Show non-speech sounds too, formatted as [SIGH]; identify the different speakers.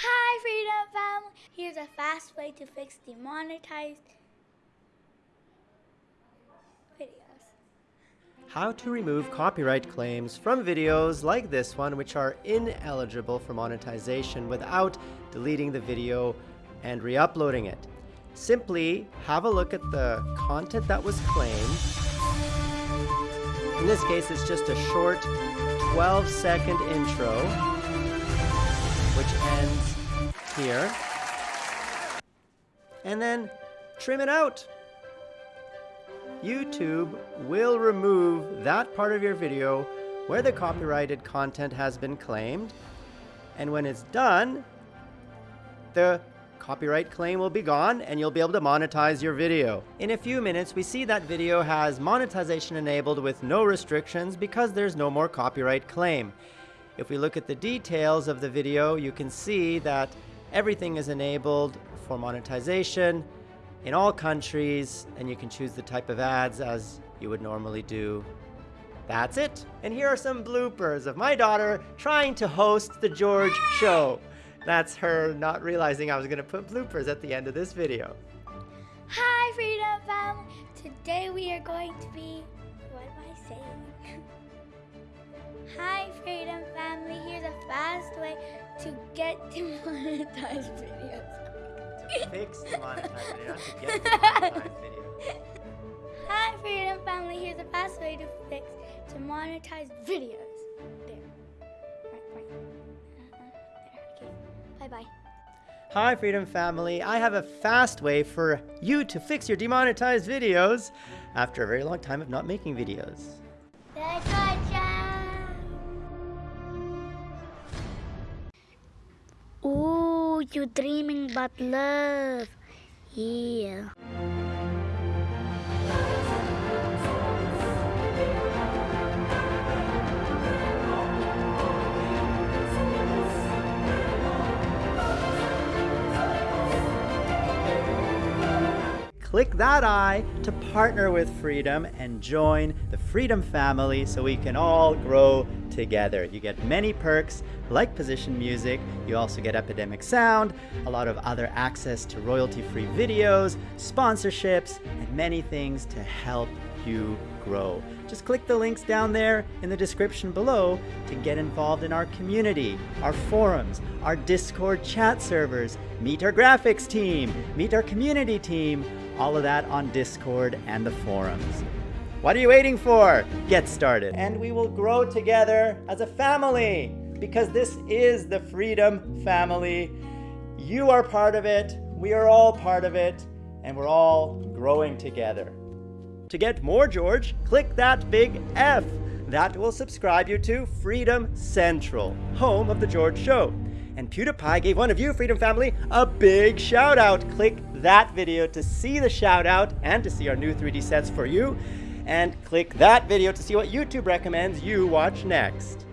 Speaker 1: Hi, Freedom Family. Here's a fast way to fix demonetized videos.
Speaker 2: How to remove copyright claims from videos like this one, which are ineligible for monetization without deleting the video and re-uploading it. Simply have a look at the content that was claimed. In this case, it's just a short 12 second intro, which ends here. And then trim it out. YouTube will remove that part of your video where the copyrighted content has been claimed. And when it's done, the copyright claim will be gone and you'll be able to monetize your video. In a few minutes, we see that video has monetization enabled with no restrictions because there's no more copyright claim. If we look at the details of the video, you can see that everything is enabled for monetization in all countries and you can choose the type of ads as you would normally do. That's it. And here are some bloopers of my daughter trying to host the George Show. That's her not realizing I was going to put bloopers at the end of this video.
Speaker 1: Hi, Freedom Family. Today we are going to be. What am I saying? [LAUGHS] get demonetized videos.
Speaker 2: To fix demonetized video, not to get demonetized [LAUGHS] video.
Speaker 1: Hi, Freedom Family. Here's a fast way to fix demonetized videos. There. Right, right. Uh-huh. There. Okay. Bye bye.
Speaker 2: Hi Freedom Family, I have a fast way for you to fix your demonetized videos after a very long time of not making videos.
Speaker 1: You dreaming about love. Yeah.
Speaker 2: Click that eye to partner with Freedom and join the Freedom family so we can all grow together. You get many perks like position music, you also get Epidemic Sound, a lot of other access to royalty-free videos, sponsorships, and many things to help you grow. Just click the links down there in the description below to get involved in our community, our forums, our Discord chat servers, meet our graphics team, meet our community team, all of that on Discord and the forums. What are you waiting for? Get started. And we will grow together as a family because this is the Freedom Family. You are part of it, we are all part of it, and we're all growing together. To get more George, click that big F. That will subscribe you to Freedom Central, home of The George Show. And PewDiePie gave one of you, Freedom Family, a big shout out. Click that video to see the shout out and to see our new 3D sets for you. And click that video to see what YouTube recommends you watch next.